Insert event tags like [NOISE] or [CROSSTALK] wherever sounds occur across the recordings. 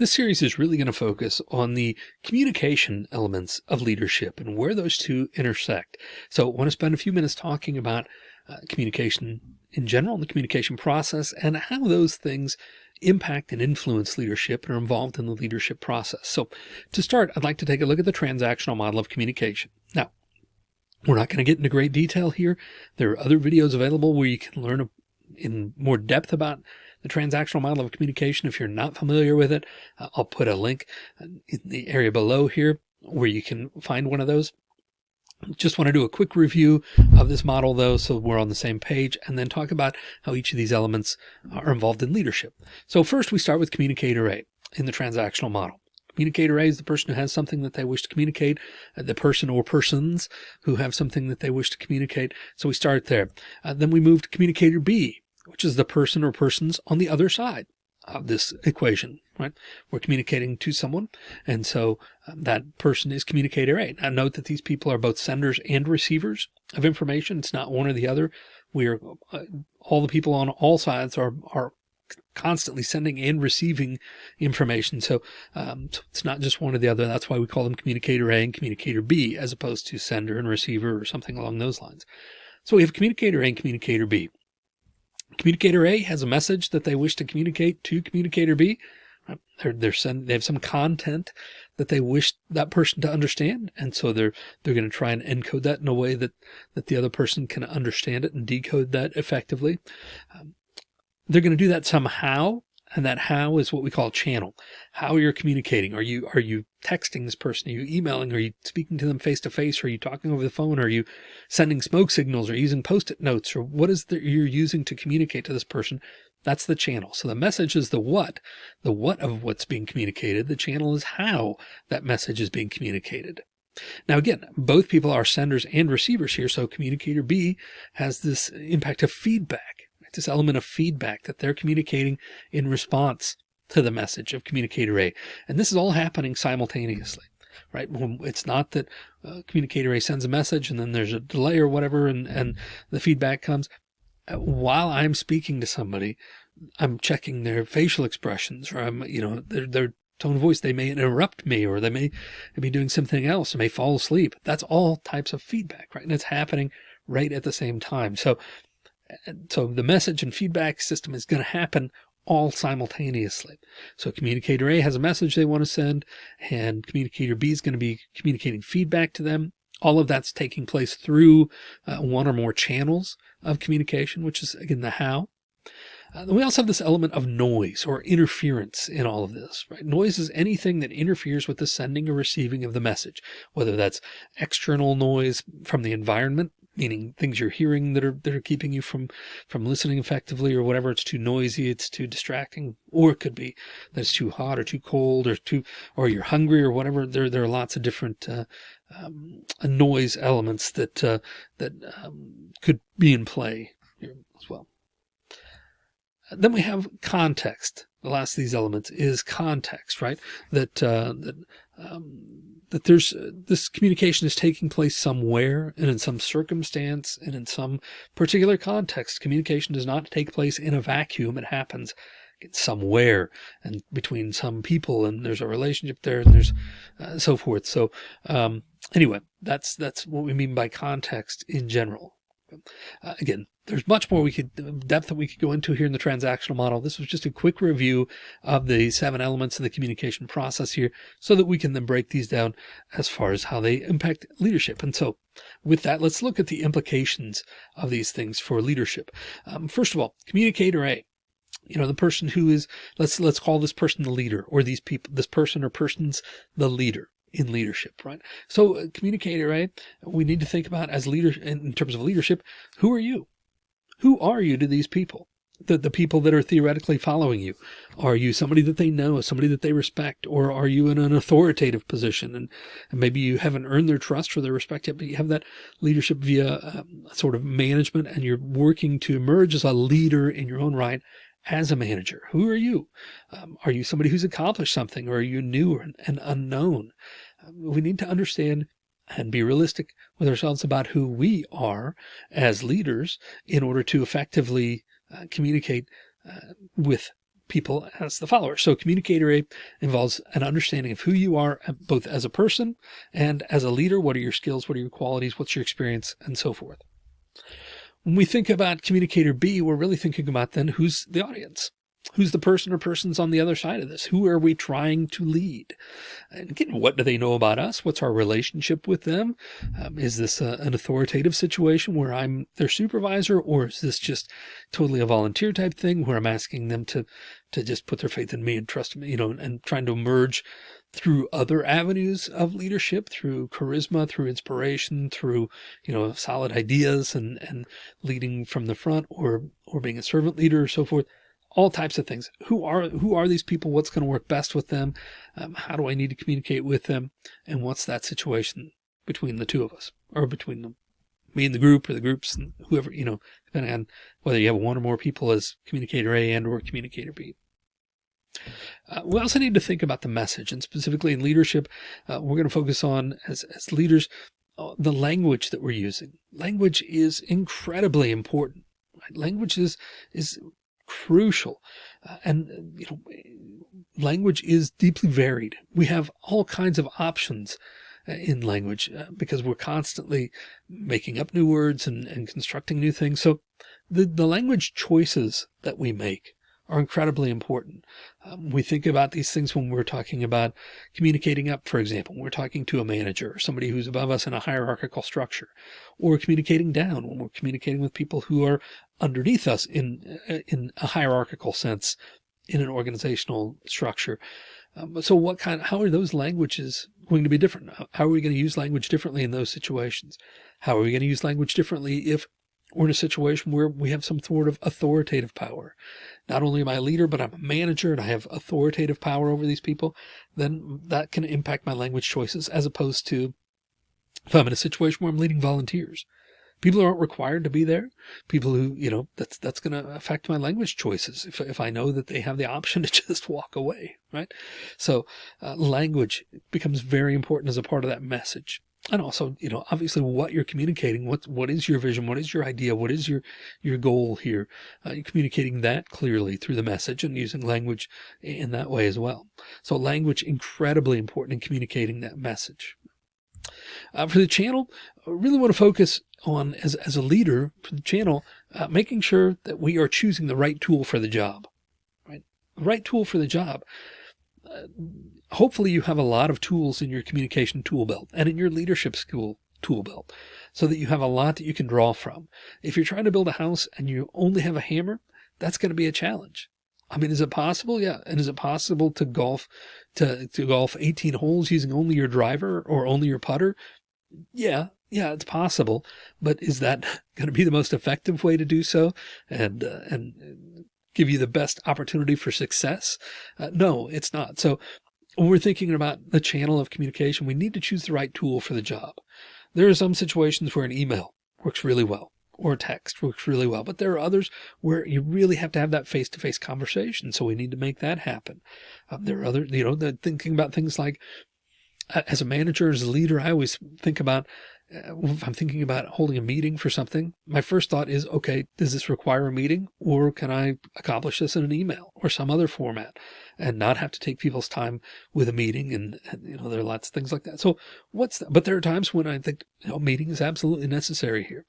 This series is really going to focus on the communication elements of leadership and where those two intersect. So I want to spend a few minutes talking about uh, communication in general, and the communication process and how those things impact and influence leadership and are involved in the leadership process. So to start, I'd like to take a look at the transactional model of communication. Now, we're not going to get into great detail here. There are other videos available where you can learn in more depth about the transactional model of communication. If you're not familiar with it, uh, I'll put a link in the area below here where you can find one of those. Just want to do a quick review of this model though, so we're on the same page and then talk about how each of these elements are involved in leadership. So first we start with communicator A in the transactional model. Communicator A is the person who has something that they wish to communicate, uh, the person or persons who have something that they wish to communicate. So we start there. Uh, then we move to communicator B, which is the person or persons on the other side of this equation, right? We're communicating to someone. And so um, that person is communicator A. Now note that these people are both senders and receivers of information. It's not one or the other. We are uh, all the people on all sides are, are constantly sending and receiving information. So, um, so it's not just one or the other. That's why we call them communicator A and communicator B as opposed to sender and receiver or something along those lines. So we have communicator A and communicator B. Communicator A has a message that they wish to communicate to communicator B. They're, they're send, they have some content that they wish that person to understand. And so they're, they're going to try and encode that in a way that, that the other person can understand it and decode that effectively. Um, they're going to do that somehow and that how is what we call channel. How you're communicating. Are you, are you texting this person? Are you emailing? Are you speaking to them face to face? Are you talking over the phone? Are you sending smoke signals or using post-it notes or what is that you're using to communicate to this person? That's the channel. So the message is the what, the what of what's being communicated. The channel is how that message is being communicated. Now, again, both people are senders and receivers here. So communicator B has this impact of feedback this element of feedback that they're communicating in response to the message of communicator A. And this is all happening simultaneously, right? It's not that uh, communicator A sends a message and then there's a delay or whatever and, and the feedback comes. Uh, while I'm speaking to somebody, I'm checking their facial expressions or I'm, you know, their, their tone of voice. They may interrupt me or they may be doing something else. They may fall asleep. That's all types of feedback, right? And it's happening right at the same time. So so the message and feedback system is going to happen all simultaneously. So communicator A has a message they want to send and communicator B is going to be communicating feedback to them. All of that's taking place through uh, one or more channels of communication, which is again the how. Uh, we also have this element of noise or interference in all of this, right? Noise is anything that interferes with the sending or receiving of the message, whether that's external noise from the environment, meaning things you're hearing that are that are keeping you from from listening effectively or whatever. It's too noisy it's too distracting or it could be that it's too hot or too cold or too or you're hungry or whatever. There there are lots of different uh, um, noise elements that uh, that um, could be in play here as well. Then we have context. The last of these elements is context right? That uh, that um, that there's uh, this communication is taking place somewhere and in some circumstance and in some particular context. Communication does not take place in a vacuum. It happens somewhere and between some people and there's a relationship there and there's uh, so forth. So um, anyway, that's that's what we mean by context in general. Uh, again, there's much more we could depth that we could go into here in the transactional model. This was just a quick review of the seven elements of the communication process here so that we can then break these down as far as how they impact leadership. And so with that, let's look at the implications of these things for leadership. Um, first of all, communicator A, you know, the person who is, let's, let's call this person the leader or these people, this person or persons, the leader in leadership, right? So uh, communicator, right? We need to think about as leader in terms of leadership, who are you? Who are you to these people? The, the people that are theoretically following you? Are you somebody that they know, somebody that they respect, or are you in an authoritative position? And, and maybe you haven't earned their trust or their respect yet, but you have that leadership via um, sort of management and you're working to emerge as a leader in your own right as a manager. Who are you? Um, are you somebody who's accomplished something or are you new and, unknown? Um, we need to understand and be realistic with ourselves about who we are as leaders in order to effectively uh, communicate uh, with people as the follower. So communicator A involves an understanding of who you are, uh, both as a person and as a leader. What are your skills? What are your qualities? What's your experience and so forth. When we think about communicator B, we're really thinking about then who's the audience? Who's the person or persons on the other side of this? Who are we trying to lead? And again, what do they know about us? What's our relationship with them? Um, is this a, an authoritative situation where I'm their supervisor, or is this just totally a volunteer type thing where I'm asking them to to just put their faith in me and trust me, you know, and, and trying to emerge through other avenues of leadership, through charisma, through inspiration, through, you know, solid ideas and, and leading from the front or, or being a servant leader or so forth all types of things. Who are who are these people? What's going to work best with them? Um, how do I need to communicate with them? And what's that situation between the two of us or between them, me and the group or the groups and whoever, you know, depending on whether you have one or more people as communicator A and or communicator B. Uh, we also need to think about the message and specifically in leadership, uh, we're going to focus on as, as leaders, uh, the language that we're using. Language is incredibly important. Right? Language is, is crucial. Uh, and, you know, language is deeply varied. We have all kinds of options uh, in language uh, because we're constantly making up new words and, and constructing new things. So the, the language choices that we make are incredibly important. Um, we think about these things when we're talking about communicating up, for example, we're talking to a manager or somebody who's above us in a hierarchical structure, or communicating down when we're communicating with people who are underneath us in, uh, in a hierarchical sense in an organizational structure. Um, so what kind, how are those languages going to be different? How are we going to use language differently in those situations? How are we going to use language differently if we're in a situation where we have some sort of authoritative power. Not only am I a leader, but I'm a manager and I have authoritative power over these people, then that can impact my language choices as opposed to if I'm in a situation where I'm leading volunteers. People who aren't required to be there. People who, you know, that's, that's going to affect my language choices. If, if I know that they have the option [LAUGHS] to just walk away, right? So uh, language becomes very important as a part of that message and also, you know, obviously what you're communicating, what, what is your vision? What is your idea? What is your, your goal here? Uh, you're communicating that clearly through the message and using language in that way as well. So language incredibly important in communicating that message. Uh, for the channel, I really want to focus on as, as a leader for the channel, uh, making sure that we are choosing the right tool for the job, right? The right tool for the job. Hopefully you have a lot of tools in your communication tool belt and in your leadership school tool belt so that you have a lot that you can draw from. If you're trying to build a house and you only have a hammer, that's going to be a challenge. I mean, is it possible? Yeah. And is it possible to golf, to, to golf 18 holes using only your driver or only your putter? Yeah. Yeah, it's possible, but is that [LAUGHS] going to be the most effective way to do so? And, uh, and give you the best opportunity for success? Uh, no, it's not. So when we're thinking about the channel of communication, we need to choose the right tool for the job. There are some situations where an email works really well or a text works really well, but there are others where you really have to have that face-to-face -face conversation. So we need to make that happen. Um, there are other, you know, thinking about things like as a manager, as a leader, I always think about uh, if I'm thinking about holding a meeting for something, my first thought is, okay, does this require a meeting or can I accomplish this in an email or some other format and not have to take people's time with a meeting? And, and you know, there are lots of things like that. So what's that? But there are times when I think, you know, meeting is absolutely necessary here.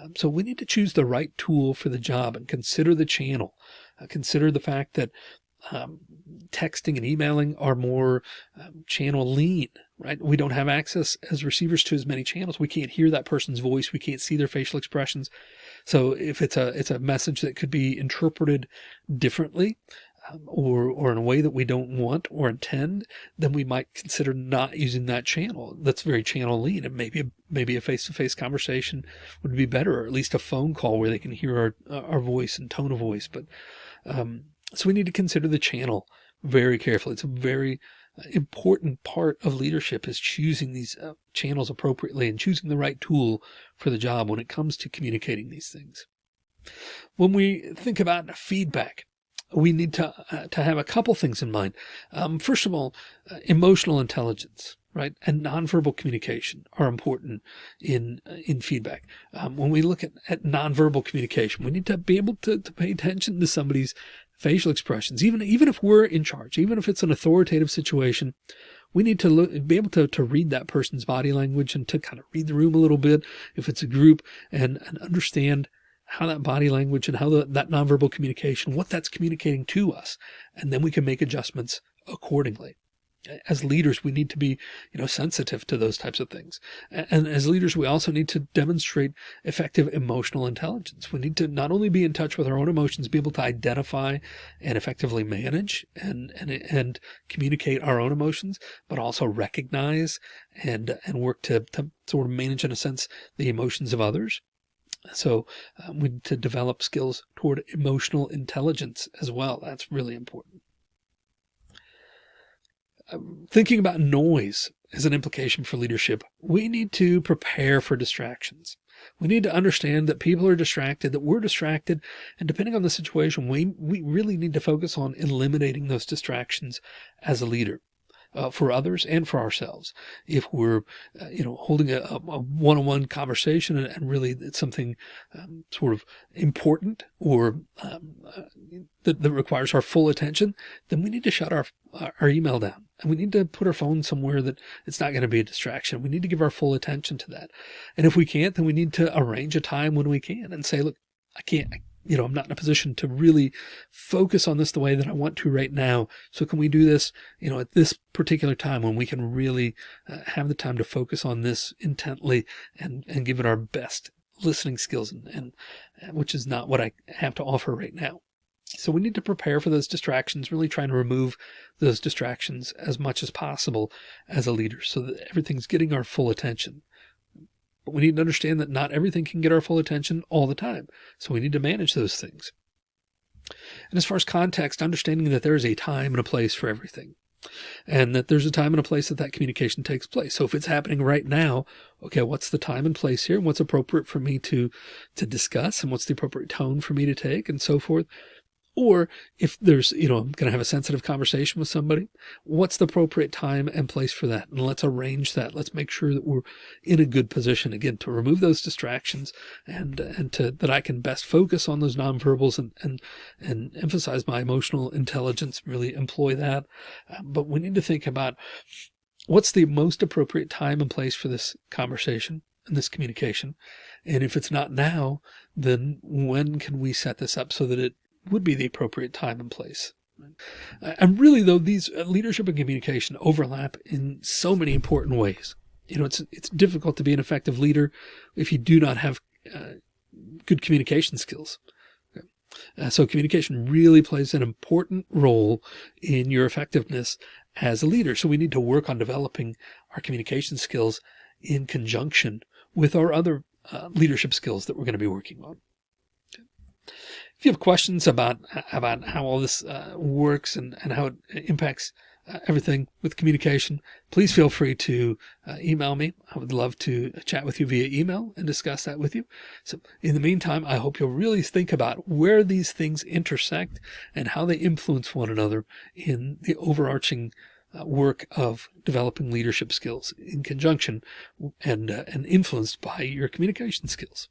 Um, so we need to choose the right tool for the job and consider the channel. Uh, consider the fact that um, texting and emailing are more um, channel lean, right? We don't have access as receivers to as many channels. We can't hear that person's voice. We can't see their facial expressions. So if it's a, it's a message that could be interpreted differently, um, or, or in a way that we don't want or intend, then we might consider not using that channel. That's very channel lean. And maybe, maybe a face-to-face -face conversation would be better, or at least a phone call where they can hear our, our voice and tone of voice. But, um, so we need to consider the channel very carefully. It's a very uh, important part of leadership is choosing these uh, channels appropriately and choosing the right tool for the job when it comes to communicating these things. When we think about feedback, we need to, uh, to have a couple things in mind. Um, first of all, uh, emotional intelligence right? And nonverbal communication are important in, uh, in feedback. Um, when we look at, at nonverbal communication, we need to be able to, to pay attention to somebody's facial expressions, even, even if we're in charge, even if it's an authoritative situation, we need to look, be able to, to read that person's body language and to kind of read the room a little bit if it's a group and, and understand how that body language and how the, that nonverbal communication, what that's communicating to us. And then we can make adjustments accordingly as leaders, we need to be, you know, sensitive to those types of things. And as leaders, we also need to demonstrate effective emotional intelligence. We need to not only be in touch with our own emotions, be able to identify and effectively manage and, and, and communicate our own emotions, but also recognize and, and work to, to sort of manage in a sense, the emotions of others. So um, we need to develop skills toward emotional intelligence as well. That's really important Um, thinking about noise as an implication for leadership, we need to prepare for distractions. We need to understand that people are distracted, that we're distracted. And depending on the situation, we, we really need to focus on eliminating those distractions as a leader uh, for others and for ourselves. If we're, uh, you know, holding a, one-on-one conversation and, and, really it's something um, sort of important or um, uh, that, that, requires our full attention, then we need to shut our, our email down and we need to put our phone somewhere that it's not going to be a distraction. We need to give our full attention to that. And if we can't, then we need to arrange a time when we can and say, look, I can't, you know, I'm not in a position to really focus on this the way that I want to right now. So can we do this, you know, at this particular time when we can really uh, have the time to focus on this intently and, and give it our best listening skills and, and uh, which is not what I have to offer right now. So we need to prepare for those distractions, really trying to remove those distractions as much as possible as a leader so that everything's getting our full attention. But we need to understand that not everything can get our full attention all the time. So we need to manage those things. And as far as context, understanding that there is a time and a place for everything and that there's a time and a place that that communication takes place. So if it's happening right now, okay, what's the time and place here and what's appropriate for me to, to discuss and what's the appropriate tone for me to take and so forth. Or if there's, you know, I'm going to have a sensitive conversation with somebody, what's the appropriate time and place for that? And let's arrange that. Let's make sure that we're in a good position again to remove those distractions and, and to, that I can best focus on those nonverbals and, and, and emphasize my emotional intelligence, really employ that. Uh, but we need to think about what's the most appropriate time and place for this conversation and this communication. And if it's not now, then when can we set this up so that it would be the appropriate time and place. And really, though, these uh, leadership and communication overlap in so many important ways. You know, it's it's difficult to be an effective leader if you do not have uh, good communication skills. Uh, so communication really plays an important role in your effectiveness as a leader. So we need to work on developing our communication skills in conjunction with our other uh, leadership skills that we're going to be working on. If you have questions about about how all this uh, works and, and how it impacts uh, everything with communication, please feel free to uh, email me. I would love to chat with you via email and discuss that with you. So in the meantime, I hope you'll really think about where these things intersect and how they influence one another in the overarching uh, work of developing leadership skills in conjunction and, uh, and influenced by your communication skills.